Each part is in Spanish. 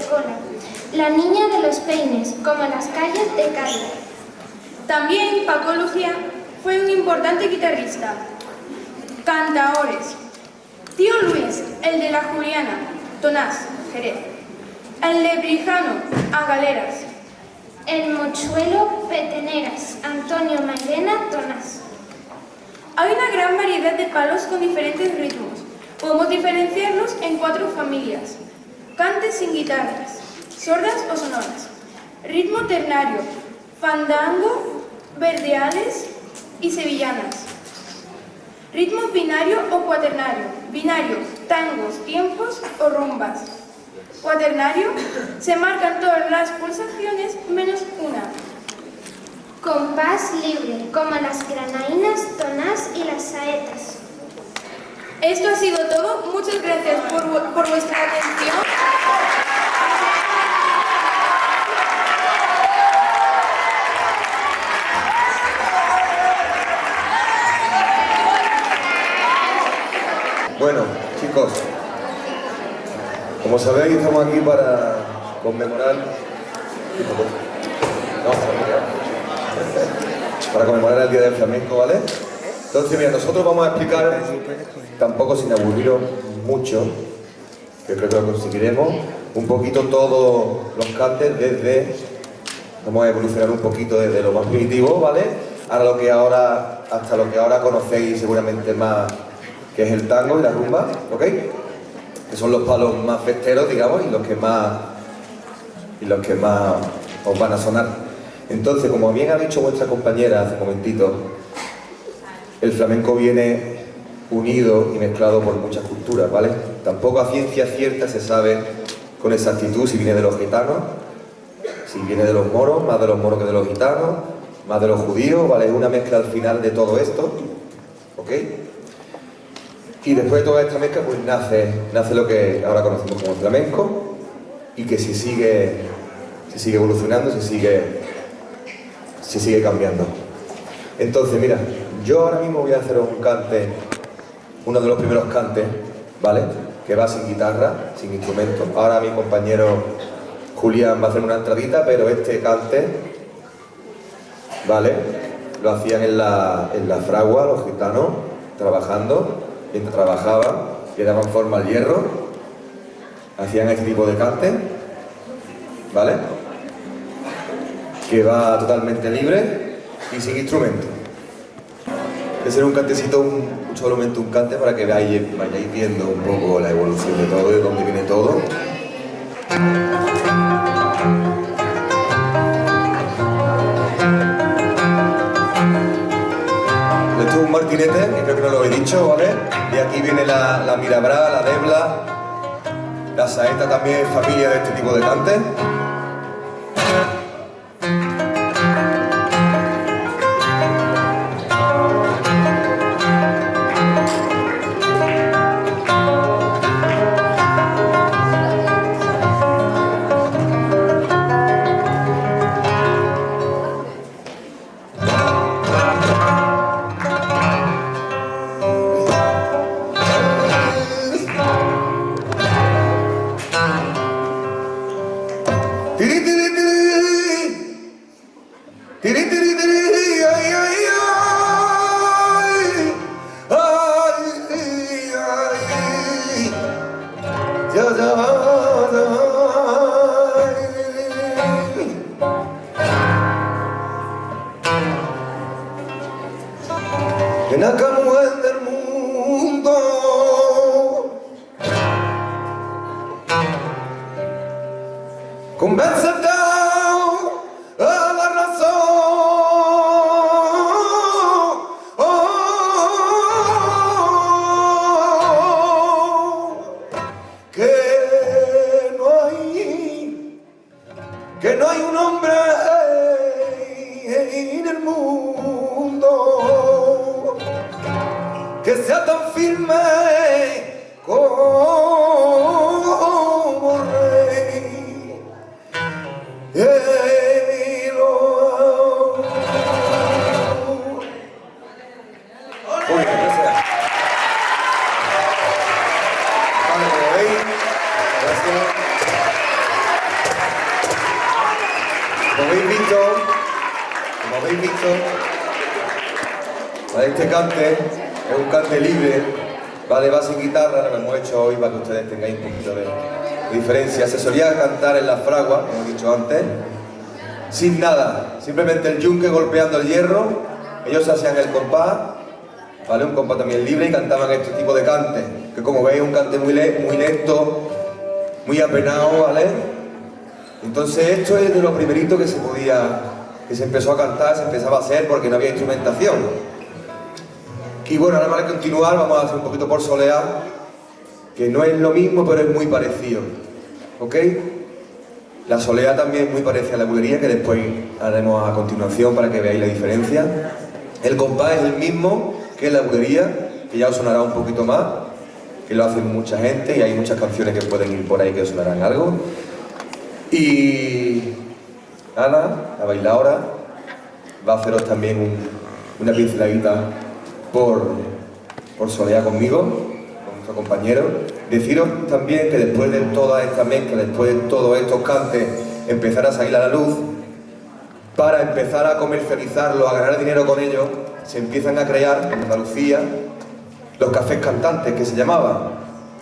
cola. La niña de los peines, como las calles de Cádiz. También Paco Lucía fue un importante guitarrista. Cantaores. Tío Luis, el de la Juliana, Tonás, Jerez. El Lebrijano, a Galeras. El mochuelo, Peteneras, Antonio Mairena, Tonás. Hay una gran variedad de palos con diferentes ritmos. Podemos diferenciarlos en cuatro familias. Cantes sin guitarras, sordas o sonoras, ritmo ternario, fandango, verdeales y sevillanas. Ritmo binario o cuaternario, binario, tangos, tiempos o rumbas. Cuaternario, se marcan todas las pulsaciones menos una. Compás libre, como las granainas, tonás y las saetas. Esto ha sido todo. Muchas gracias por, por vuestra atención. Bueno, chicos, como sabéis estamos aquí para conmemorar para conmemorar el Día del Flamenco, ¿vale? Entonces, mira, nosotros vamos a explicar, tampoco sin aburriros mucho, que creo que lo conseguiremos, un poquito todos los cantes desde, vamos a evolucionar un poquito desde lo más primitivo, ¿vale? Ahora lo que ahora, hasta lo que ahora conocéis seguramente más que es el tango y la rumba, ¿ok? Que son los palos más festeros, digamos, y los que más, y los que más os van a sonar. Entonces, como bien ha dicho vuestra compañera hace un momentito, el flamenco viene unido y mezclado por muchas culturas, ¿vale? Tampoco a ciencia cierta se sabe con exactitud si viene de los gitanos, si viene de los moros, más de los moros que de los gitanos, más de los judíos, ¿vale? Es una mezcla al final de todo esto, ¿ok? Y después de toda esta mezcla pues nace, nace lo que ahora conocemos como flamenco y que se sigue, se sigue evolucionando, se sigue, se sigue cambiando. Entonces, mira, yo ahora mismo voy a hacer un cante, uno de los primeros cantes, ¿vale? Que va sin guitarra, sin instrumento. Ahora mi compañero Julián va a hacer una entradita, pero este cante, ¿vale? Lo hacían en la, en la fragua, los gitanos, trabajando mientras trabajaban, le daban forma al hierro, hacían este tipo de cante, ¿vale? Que va totalmente libre y sin instrumento. Es ser un cantecito, un, solamente un cante para que vayáis, vayáis viendo un poco la evolución de todo, de dónde viene todo. Esto es un martinete, que creo que no lo he dicho, ¿vale? De aquí viene la, la mirabra, la debla, la saeta también es familia de este tipo de cante. Este cante es un cante libre. Va sin guitarra, lo hemos hecho hoy para que ustedes tengáis un poquito de, diferencia. Se solía cantar en la fragua, como he dicho antes, sin nada, simplemente el yunque golpeando el hierro, ellos hacían el compás, ¿vale? Un compás también libre y cantaban este tipo de cante, que como veis es un cante muy, muy lento, muy apenado, ¿vale? Entonces esto es de lo primerito que se podía, que se empezó a cantar, se empezaba a hacer porque no había instrumentación. Y bueno, ahora para continuar vamos a hacer un poquito por soleá, que no es lo mismo, pero es muy parecido. ¿Ok? La soleá también es muy parecida a la bulería, que después haremos a continuación para que veáis la diferencia. El compás es el mismo que la bulería, que ya os sonará un poquito más, que lo hacen mucha gente y hay muchas canciones que pueden ir por ahí que os sonarán algo. Y Ana, la bailadora, va a haceros también una pinceladita por, por solear conmigo, con nuestro compañero. Deciros también que después de toda esta mezcla, después de todos estos cantes, empezar a salir a la luz, para empezar a comercializarlo, a ganar dinero con ellos, se empiezan a crear en Andalucía los cafés cantantes que se llamaban,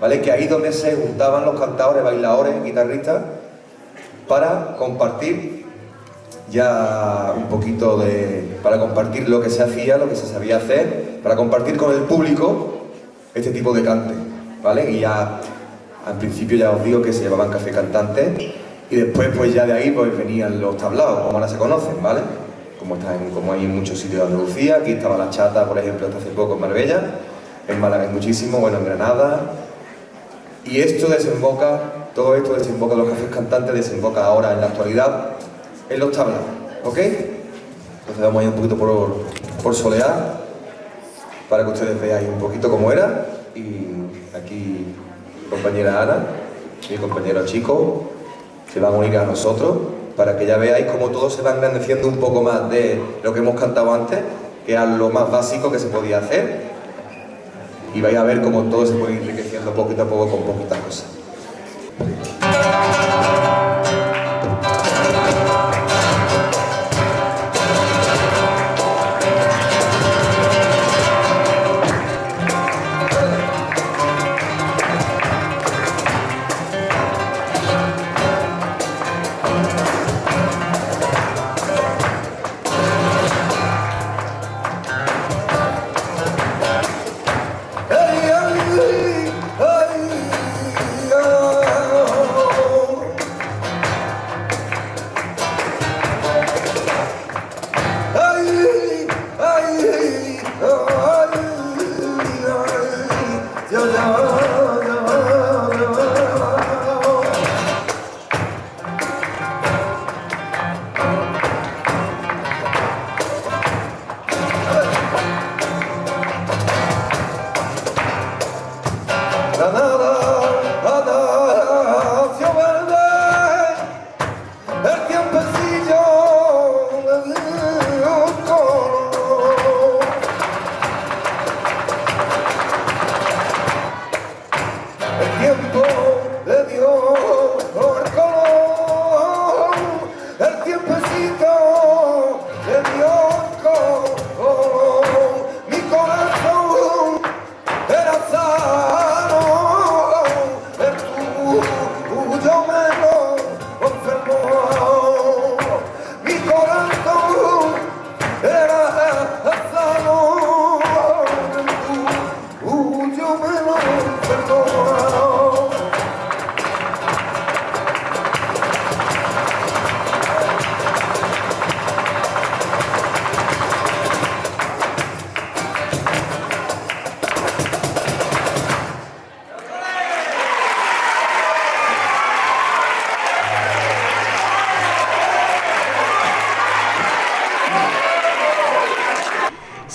¿vale? Que ahí donde se juntaban los cantadores, bailadores, guitarristas, para compartir ya un poquito de, para compartir lo que se hacía, lo que se sabía hacer, para compartir con el público este tipo de cante, ¿vale? Y ya, al principio ya os digo que se llamaban café cantantes y después pues ya de ahí pues venían los tablados, como ahora se conocen, ¿vale? Como, está como hay en muchos sitios de Andalucía, aquí estaba la chata, por ejemplo, hasta hace poco en Marbella, en Málaga hay muchísimo, bueno, en Granada, y esto desemboca, todo esto desemboca, los cafés cantantes desemboca ahora en la actualidad en los tablados, ¿ok? Entonces vamos a ir un poquito por, por solear para que ustedes veáis un poquito cómo era y aquí compañera Ana, mi compañero Chico se van a unir a nosotros para que ya veáis cómo todo se va engrandeciendo un poco más de lo que hemos cantado antes que era lo más básico que se podía hacer y vais a ver cómo todo se puede ir enriqueciendo poquito a poco con poquitas cosas. da da da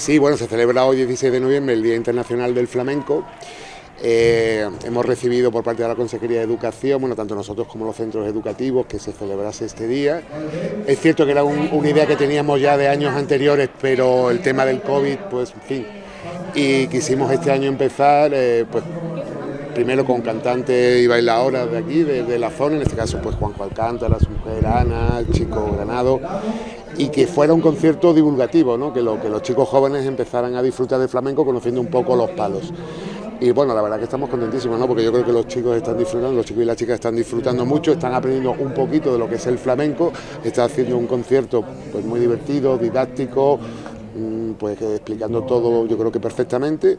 Sí, bueno, se celebra hoy 16 de noviembre el Día Internacional del Flamenco. Eh, hemos recibido por parte de la Consejería de Educación, bueno, tanto nosotros como los centros educativos, que se celebrase este día. Es cierto que era una idea que teníamos ya de años anteriores, pero el tema del COVID, pues, en fin. Y quisimos este año empezar, eh, pues, primero con cantantes y bailadoras de aquí, de, la zona, en este caso, pues, Juanjo Alcántara, su mujer Ana, el chico Granado, y que fuera un concierto divulgativo, ¿no? que, lo, que los chicos jóvenes empezaran a disfrutar del flamenco conociendo un poco los palos. Y bueno, la verdad que estamos contentísimos, ¿no? porque yo creo que los chicos están disfrutando, los chicos y las chicas están disfrutando mucho, están aprendiendo un poquito de lo que es el flamenco, está haciendo un concierto pues, muy divertido, didáctico, pues explicando todo yo creo que perfectamente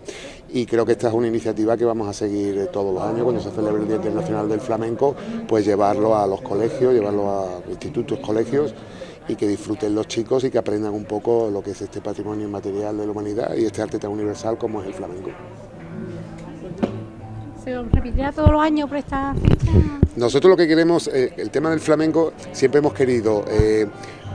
y creo que esta es una iniciativa que vamos a seguir todos los años cuando se celebre el Día Internacional del Flamenco, pues llevarlo a los colegios, llevarlo a institutos, colegios y que disfruten los chicos y que aprendan un poco lo que es este patrimonio inmaterial de la humanidad y este arte tan universal como es el flamenco. ¿Se repetirá todos los años por esta fecha? Nosotros lo que queremos, eh, el tema del flamenco, siempre hemos querido eh,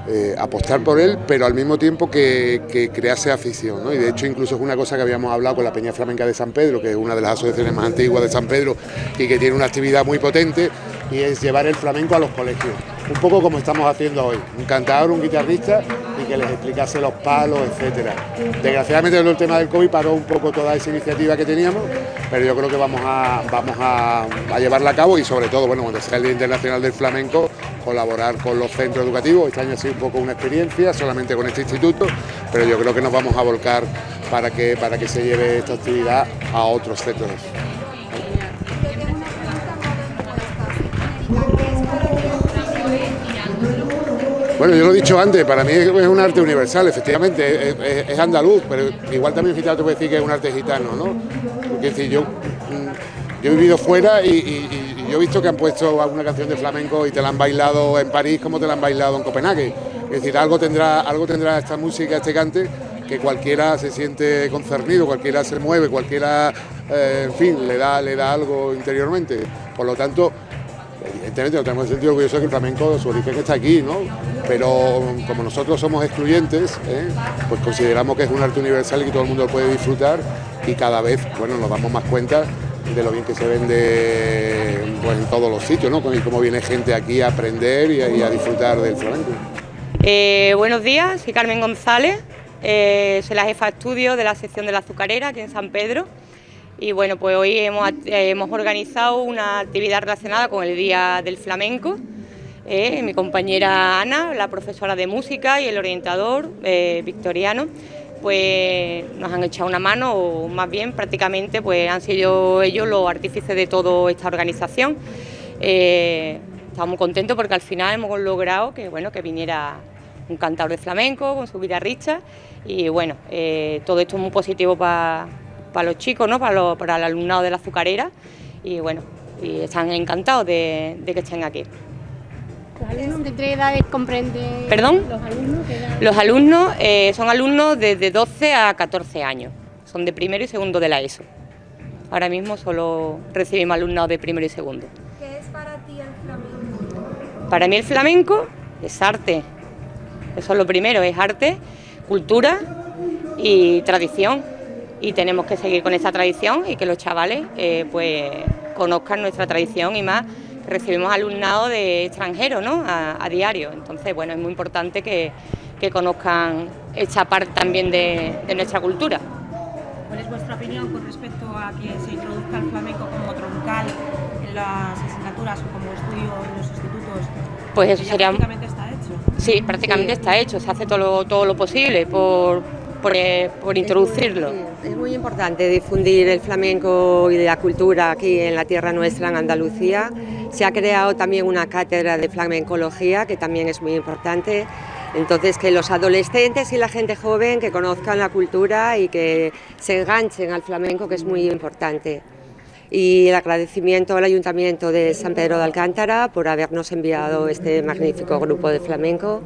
eh, apostar por él, pero al mismo tiempo que, crease afición. Y de hecho incluso es una cosa que habíamos hablado con la Peña Flamenca de San Pedro, que es una de las asociaciones más antiguas de San Pedro y que tiene una actividad muy potente, y es llevar el flamenco a los colegios. Un poco como estamos haciendo hoy, un cantador, un guitarrista y que les explicase los palos, etcétera. Desgraciadamente el tema del COVID paró un poco toda esa iniciativa que teníamos, pero yo creo que vamos a, vamos a llevarla a cabo y sobre todo, bueno, cuando sea el Día Internacional del Flamenco, colaborar con los centros educativos. Este año ha sido un poco una experiencia, solamente con este instituto, pero yo creo que nos vamos a volcar para que, para que se lleve esta actividad a otros centros. Bueno, yo lo he dicho antes, para mí es un arte universal, efectivamente, es, andaluz, pero igual también gitano te puede decir que es un arte gitano, ¿no? Porque es decir, yo, mm, yo he vivido fuera y, yo he visto que han puesto alguna canción de flamenco y te la han bailado en París como te la han bailado en Copenhague. Es decir, algo tendrá, algo tendrá esta música, este cante, que cualquiera se siente concernido, cualquiera se mueve, cualquiera, eh, en fin, le da, le da algo interiormente. Por lo tanto, evidentemente no tenemos el sentido orgulloso que el flamenco, su origen está aquí, ¿no? Pero como nosotros somos excluyentes, ¿eh? pues consideramos que es un arte universal y que todo el mundo puede disfrutar y cada vez, bueno, nos damos más cuenta de lo bien que se vende pues, en todos los sitios, ¿no? Y cómo viene gente aquí a aprender y a, disfrutar del flamenco. Eh, buenos días, soy Carmen González, eh, soy la jefa de estudio de la sección de la azucarera aquí en San Pedro. Y bueno, pues hoy hemos, eh, organizado una actividad relacionada con el Día del Flamenco. Mi compañera Ana, la profesora de música y el orientador victoriano, pues nos han echado una mano, o más bien prácticamente pues han sido ellos los artífices de toda esta organización. Eh, estamos contentos porque al final hemos logrado que, bueno, que viniera un cantador de flamenco con su guitarrista y bueno, eh, todo esto es muy positivo para para los chicos, ¿no? para, el alumnado de la azucarera y bueno, y están encantados de que estén aquí. ¿Los alumnos de tres edades comprenden? ¿Perdón? ¿Los alumnos edad? Los alumnos eh, son alumnos desde 12 a 14 años, son de primero y segundo de la ESO. Ahora mismo solo recibimos alumnados de primero y segundo. ¿Qué es para ti el flamenco? Para mí el flamenco es arte, eso es lo primero, es arte, cultura y tradición. Y tenemos que seguir con esa tradición y que los chavales eh, pues conozcan nuestra tradición y más recibimos alumnado de extranjeros ¿no? a, a, diario. Entonces, bueno, es muy importante que, que conozcan esta parte también de, de, nuestra cultura. ¿Cuál es vuestra opinión con respecto a que se introduzca el flamenco como troncal en las asignaturas o como estudio en los institutos? Pues eso sería... Prácticamente está hecho. Sí, prácticamente sí. está hecho, se hace todo lo, todo lo posible por, por, eh, por introducirlo. Es muy, es muy, importante difundir el flamenco y la cultura aquí en la tierra nuestra, en Andalucía. Se ha creado también una cátedra de flamencología, que también es muy importante. Entonces, que los adolescentes y la gente joven que conozcan la cultura y que se enganchen al flamenco, que es muy importante. Y el agradecimiento al Ayuntamiento de San Pedro de Alcántara por habernos enviado este magnífico grupo de flamenco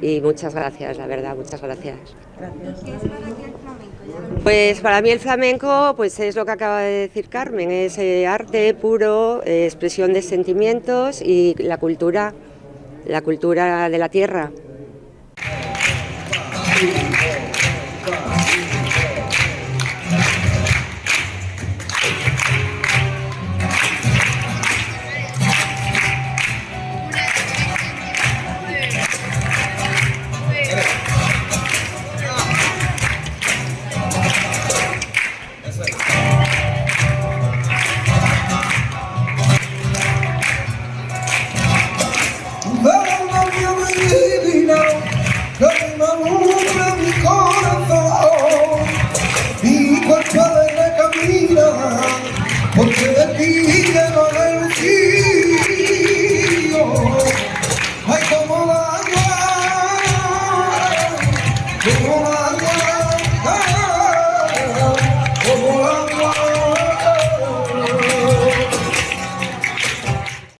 y muchas gracias, la verdad, muchas gracias. gracias. ¿Qué es para ti el flamenco? Pues para mí el flamenco pues es lo que acaba de decir Carmen, es eh, arte puro, eh, expresión de sentimientos y la cultura, la cultura de la tierra.